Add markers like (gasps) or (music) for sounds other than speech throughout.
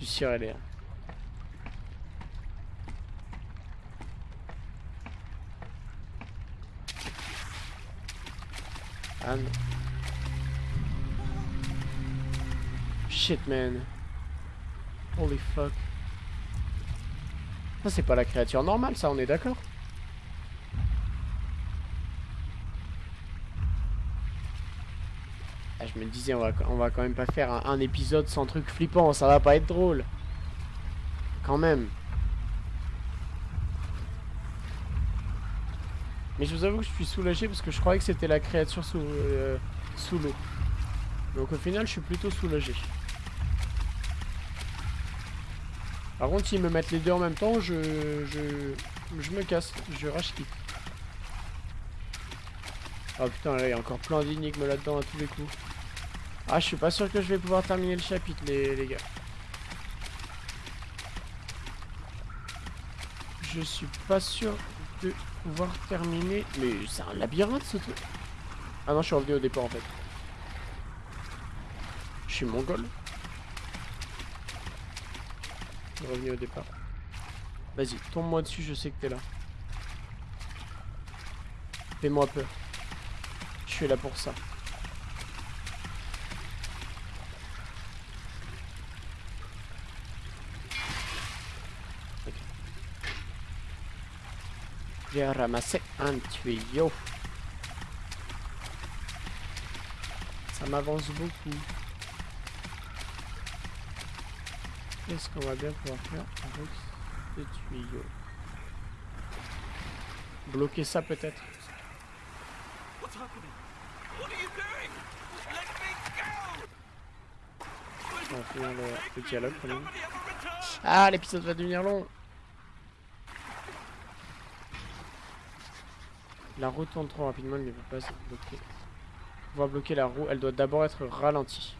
L'air. Ah non. Shit man. Holy fuck. Ça c'est pas la créature normale ça, on est d'accord? Je me disais on va, quand même pas faire un, épisode sans truc flippant, ça va pas être drôle. Quand même. Mais je vous avoue que je suis soulagé parce que je croyais que c'était la créature sous, euh, sous l'eau. Donc au final, je suis plutôt soulagé. Par contre, s'ils me mettent les deux en même temps, je, je, je me casse, je rage quitte. Oh putain, là, il y a encore plein d'énigmes là-dedans à tous les coups. Ah, je suis pas sûr que je vais pouvoir terminer le chapitre, les, les gars. Je suis pas sûr de pouvoir terminer. Mais c'est un labyrinthe ce truc. Ah non, je suis revenu au départ en fait. Je suis mongol. Je suis revenu au départ. Vas-y, tombe-moi dessus, je sais que t'es là. Fais-moi peur. Je suis là pour ça. J'ai ramassé un tuyau. Ça m'avance beaucoup. Qu'est-ce qu'on va bien pouvoir faire avec ce tuyau? Bloquer ça peut-être. On va finir le, le dialogue. Ah, l'épisode va devenir long La roue tourne trop rapidement, elle ne peut pas se bloquer. Pour pouvoir bloquer la roue, elle doit d'abord être ralentie.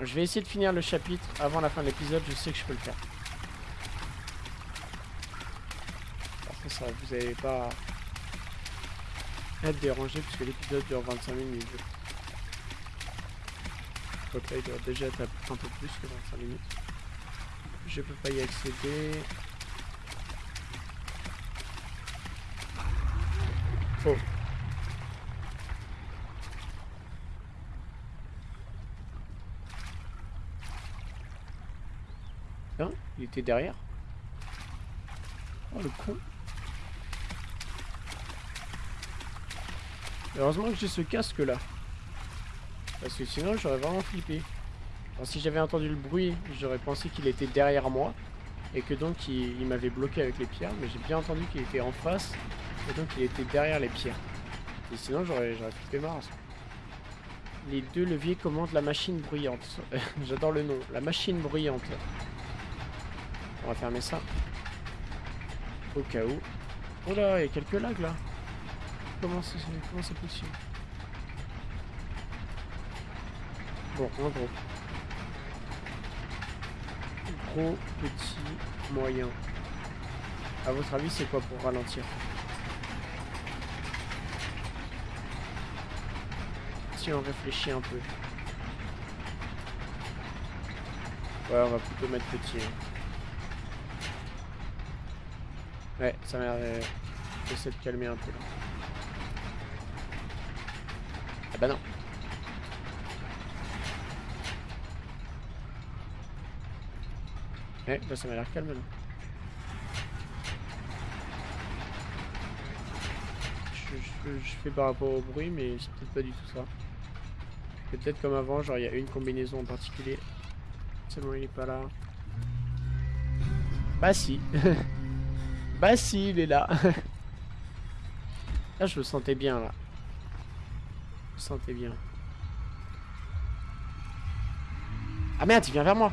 Je vais essayer de finir le chapitre avant la fin de l'épisode, je sais que je peux le faire. Après ça, vous n'allez pas être dérangé puisque l'épisode dure 25 minutes. Donc là, il doit déjà être un peu plus que 25 minutes. Je peux pas y accéder. Oh. Il était derrière Oh le con Heureusement que j'ai ce casque là. Parce que sinon j'aurais vraiment flippé. Si j'avais entendu le bruit, j'aurais pensé qu'il était derrière moi. Et que donc il m'avait bloqué avec les pierres. Mais j'ai bien entendu qu'il était en face. Et donc il était derrière les pierres. Et sinon j'aurais flippé marre. Les deux leviers commandent la machine bruyante. (laughs) J'adore le nom. La machine bruyante. On va fermer ça. Au cas où. Oh là, il y a quelques lags là. Comment c'est comment c'est possible Bon, en gros. Gros, petit, moyen. À votre avis, c'est quoi pour ralentir? Si on réfléchit un peu. Ouais, on va plutôt mettre petit. Hein. Ouais, ça m'a l'air d'essayer de calmer un peu là. Ah bah non. Ouais, bah ça m'a l'air calme je, fais par rapport au bruit, mais c'est peut-être pas du tout ça. Peut-être comme avant, genre il y a une combinaison en particulier. Seulement il est pas là. Bah si. (laughs) bah si, il est là. (laughs) là je le sentais bien là. Je le sentais bien. Ah merde, il vient vers moi.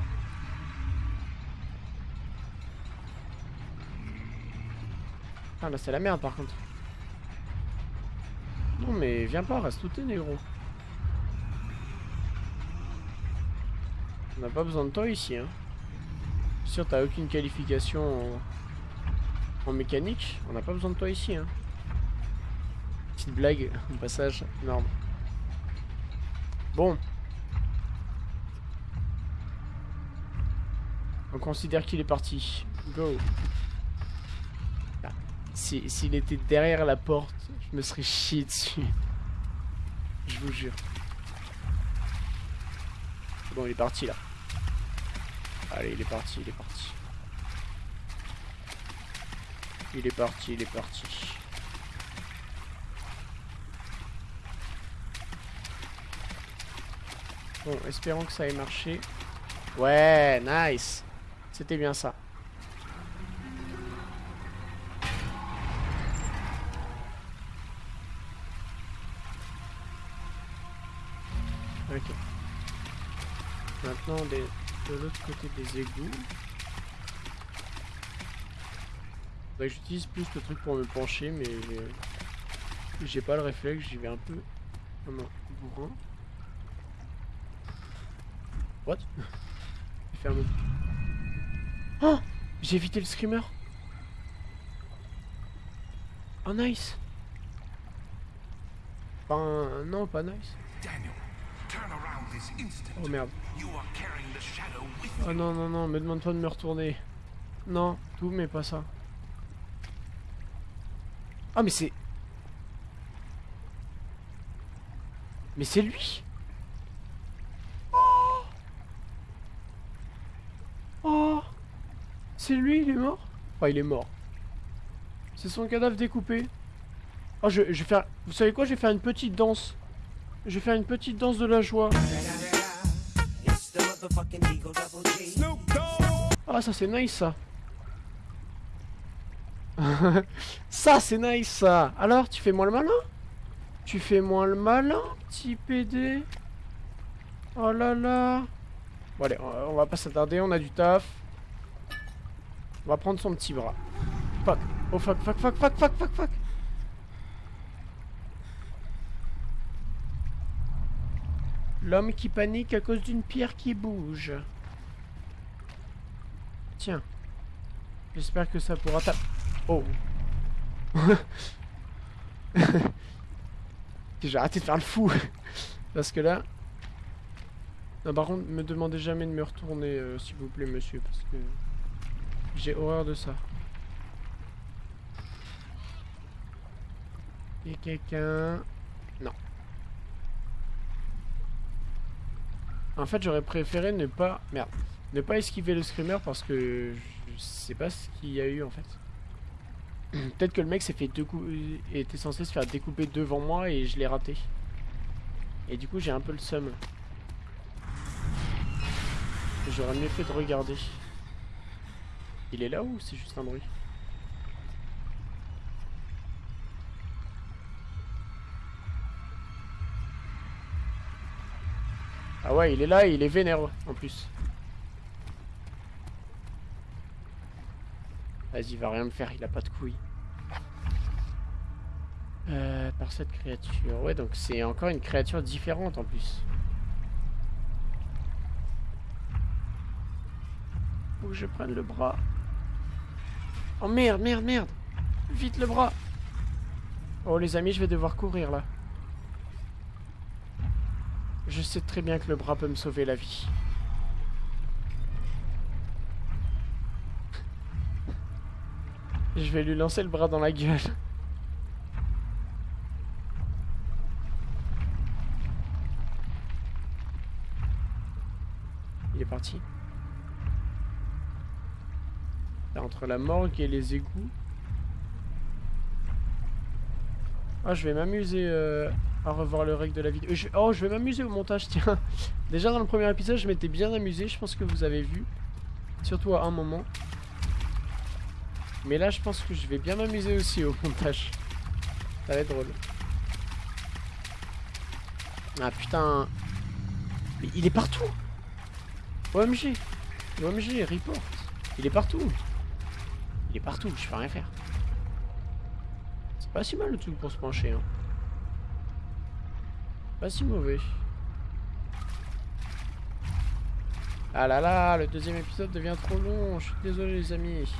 Ah là c'est la merde par contre. Non mais viens pas, reste tout négro. On n'a pas besoin de toi ici hein. Sûr t'as aucune qualification en... en, mécanique, on n'a pas besoin de toi ici hein. Petite blague au passage, énorme. Bon. On considère qu'il est parti. Go. Ah, S'il était derrière la porte, je me serais chié dessus. Je vous jure. Bon, il est parti là. Allez, il est parti, il est parti. Il est parti, il est parti. Bon, espérons que ça ait marché. Ouais, nice. C'était bien ça. De l'autre côté des égouts. Faudrait que J'utilise plus le truc pour me pencher, mais j'ai- pas le réflexe, j'y vais un peu comme un bourrin. What? (laughs) Mot. Oh J'ai évité le screamer Oh nice Enfin, non, pas nice. Daniel, Oh merde. Oh non, non, non, me demande pas de me retourner. Non, tout, mais pas ça. Ah, mais c'est... Mais c'est lui Oh Oh C'est lui, il est mort? Enfin, il est mort. C'est son cadavre découpé. Oh, je vais faire... Vous savez quoi? Je vais faire une petite danse. Je vais faire une petite danse de la joie. Ah, ça c'est nice ça. (laughs) ça c'est nice ça. Alors, tu fais moins le malin? Tu fais moins le malin, petit PD Oh là là. Bon allez, on on va pas s'attarder, on a du taf. On va prendre son petit bras. Fuck. Oh fuck, fuck, fuck, fuck, fuck, fuck, fuck. L'homme qui panique à cause d'une pierre qui bouge. Tiens. J'espère que ça pourra taper. Oh. (laughs) J'ai arrêté de faire le fou. Parce que là... Non, par contre, me demandez jamais de me retourner, euh, s'il vous plaît, monsieur. Parce que... J'ai horreur de ça. Et quelqu'un... Non. En fait, j'aurais préféré ne pas... Merde. Ne pas esquiver le screamer parce que je sais pas ce qu'il y a eu en fait. (clears throat) Peut-être que le mec s'est fait deux coups, était censé se faire découper devant moi et je l'ai raté. Et du coup j'ai un peu le seum. J'aurais mieux fait de regarder. Il est là ou c'est juste un bruit? Ah ouais, il est là et il est vénère en plus. Vas-y, il va rien me faire, il a pas de couilles. Euh, par cette créature. Ouais, donc c'est encore une créature différente en plus. Faut je prenne le bras. Oh merde, merde, merde Vite le bras Oh les amis, je vais devoir courir là. Je sais très bien que le bras peut me sauver la vie. Je vais lui lancer le bras dans la gueule. Il est parti. Entre la morgue et les égouts. Ah, je vais m'amuser euh, à revoir le règle de la vidéo. Oh, je vais m'amuser au montage, (laughs) tiens. Déjà dans le premier épisode, je m'étais bien amusé. Je pense que vous avez vu. Surtout à un moment. Mais là, je pense que je vais bien m'amuser aussi au montage. Ça va être drôle. Ah putain. Mais il est partout. OMG. OMG, report. Il est partout. Il est partout, je peux rien faire. C'est pas si mal le truc pour se pencher. Hein. Pas si mauvais. Ah là là, le deuxième épisode devient trop long. Je suis désolé les amis.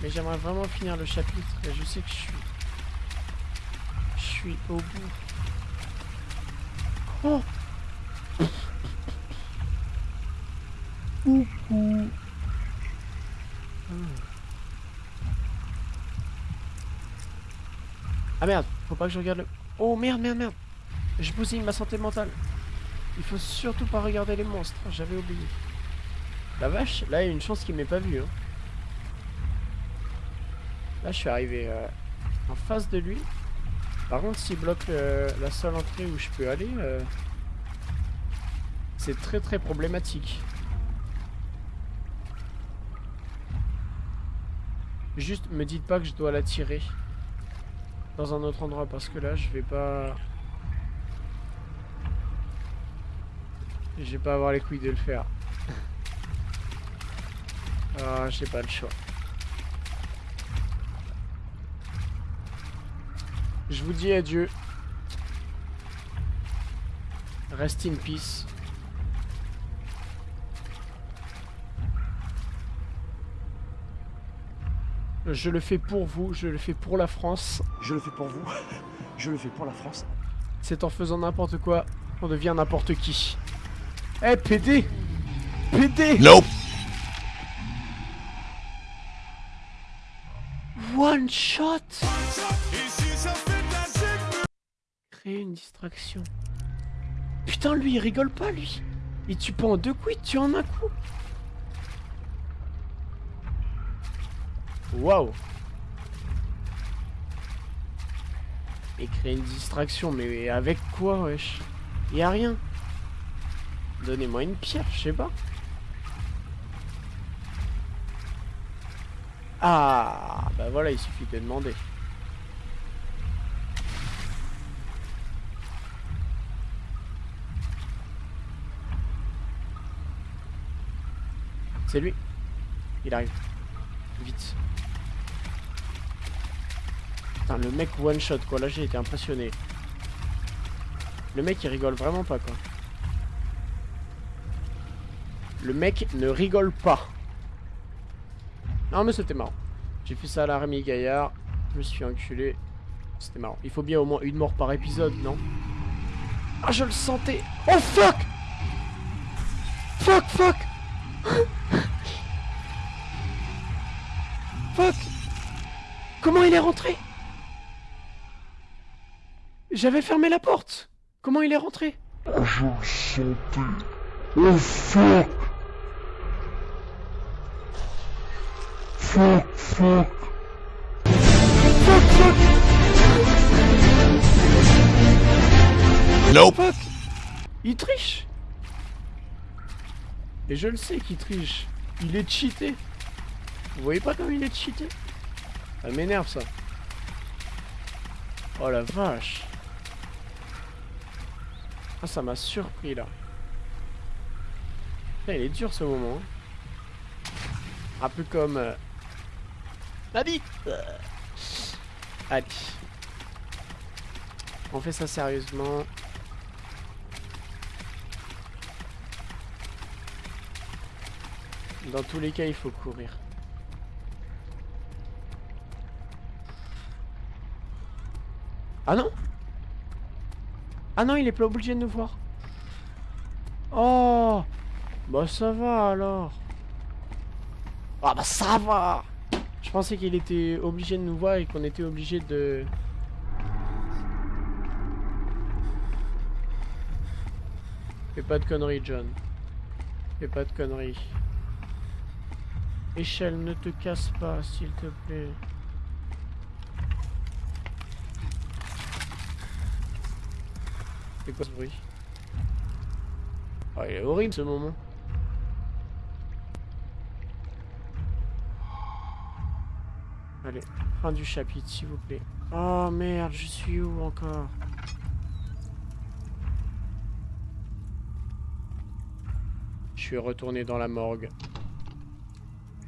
Mais j'aimerais vraiment finir le chapitre. Je sais que je suis... Je suis au bout. Oh Coucou. Ah. ah merde faut pas que je regarde le... Oh merde, merde, merde J'ai bousillé ma santé mentale. Il faut surtout pas regarder les monstres, j'avais oublié. La vache, là il y a une chance qu'il m'ait pas vu. Hein. Là je suis arrivé euh, en face de lui. Par contre s'il bloque euh, la seule entrée où je peux aller, euh, c'est très très problématique. Juste me dites pas que je dois la tirer dans un autre endroit parce que là je vais pas... Je vais pas avoir les couilles de le faire. ah, j'ai pas le choix. Je vous dis adieu. Rest in peace. Je le fais pour vous, je le fais pour la France. Je le fais pour vous, (laughs) je le fais pour la France. C'est en faisant n'importe quoi qu'on devient n'importe qui. Eh, PD PD Nope. One shot Créer une distraction. Putain, lui, il rigole pas, lui. Il tue pas en deux coups, il tue en un coup. Waouh Et créer une distraction, mais avec quoi, wesh? Y a rien. Donnez-moi une pierre, je sais pas. Ah, bah voilà, il suffit de demander. C'est lui. Il arrive. Vite. Le mec one shot quoi. Là, j'ai été impressionné. Le mec, il rigole vraiment pas quoi. Le mec ne rigole pas. Non mais c'était marrant. J'ai fait ça à la Rémi Gaillard. Je me suis enculé. C'était marrant. Il faut bien au moins une mort par épisode, non? Ah, je le sentais. Oh fuck Fuck, fuck (gasps) Fuck Comment il est rentré? J'avais fermé la porte. Comment il est rentré? Je le sentais. Oh fuck Fuck, fuck. Fuck, fuck Nope. Fuck Il triche Et je le sais qu'il triche. Il est cheaté. Vous voyez pas comme il est cheaté? Ça m'énerve ça. Oh la vache. Ah ça m'a surpris là. Putain, il est dur ce moment. hein. Un peu comme... euh, La bite Allez. On fait ça sérieusement. Dans tous les cas, il faut courir. Ah non Ah non, il est pas obligé de nous voir. Oh Bah ça va alors. Ah bah ça va Je pensais qu'il était obligé de nous voir et qu'on était obligé de... Fais pas de conneries, John. Fais pas de conneries. Échelle, ne te casse pas, s'il te plaît. C'est quoi ce bruit Oh, il est horrible ce moment. Allez, fin du chapitre, s'il vous plaît. Oh merde, je suis où encore? Je suis retourné dans la morgue.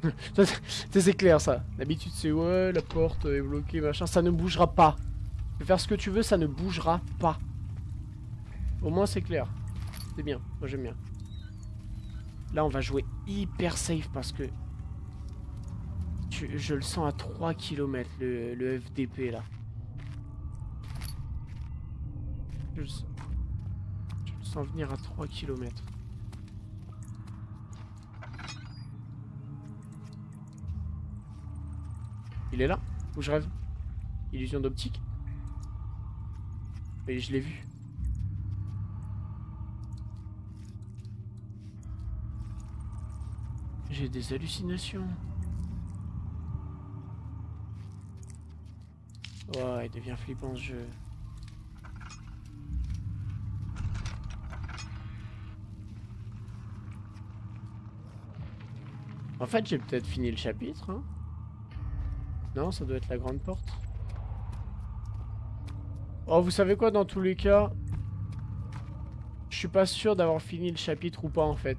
(laughs) C'est clair ça. D'habitude c'est ouais, la porte est bloquée, machin. Ça ne bougera pas. Faire ce que tu veux, ça ne bougera pas. Au moins c'est clair. C'est bien, moi j'aime bien. Là on va jouer hyper safe parce que... je le sens à 3 km le, FDP là. Je le, sens, je le sens venir à 3 km. Il est là Ou je rêve Illusion d'optique Et je l'ai vu. J'ai des hallucinations. Ouais, il devient flippant ce jeu. En fait, j'ai peut-être fini le chapitre. Hein non, ça doit être la grande porte. Oh, vous savez quoi, dans tous les cas, je suis pas sûr d'avoir fini le chapitre ou pas, en fait.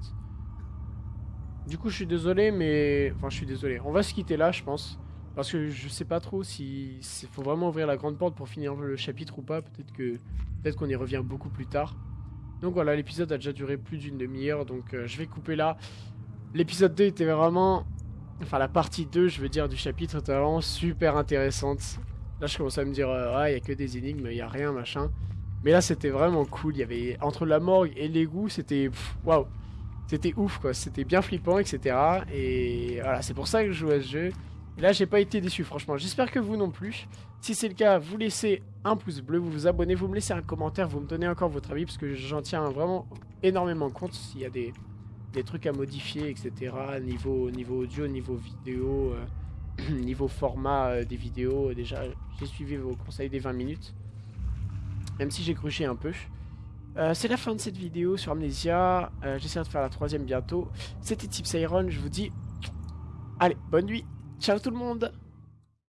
Du coup, je suis désolé, mais... Enfin, je suis désolé. On va se quitter là, je pense. Parce que je sais pas trop si... Faut vraiment ouvrir la grande porte pour finir le chapitre ou pas. Peut-être que... Peut-être qu'on y revient beaucoup plus tard. Donc voilà, l'épisode a déjà duré plus d'une demi-heure, donc euh, je vais couper là. L'épisode 2 était vraiment... Enfin, la partie 2, je veux dire, du chapitre était vraiment super intéressante. Là, je commence à me dire, euh, ah, il y a que des énigmes, il y a rien, machin. Mais là, c'était vraiment cool. Il y avait... Entre la morgue et l'égout, c'était... Waouh C'était ouf, quoi. C'était bien flippant, etc. Et voilà, c'est pour ça que je joue à ce jeu. Et là, j'ai pas été déçu, franchement. J'espère que vous non plus. Si c'est le cas, vous laissez un pouce bleu, vous vous abonnez, vous me laissez un commentaire, vous me donnez encore votre avis, parce que j'en tiens vraiment énormément compte s'il y a des, des trucs à modifier, etc. Niveau, niveau audio, niveau vidéo, euh, (clears throat) niveau format euh, des vidéos. Déjà, j'ai suivi vos conseils des 20 minutes. Même si j'ai cruché un peu. Euh, c'est la fin de cette vidéo sur Amnesia. Euh, J'essaierai de faire la troisième bientôt. C'était Tips Iron. Je vous dis, allez, bonne nuit. Ciao tout le monde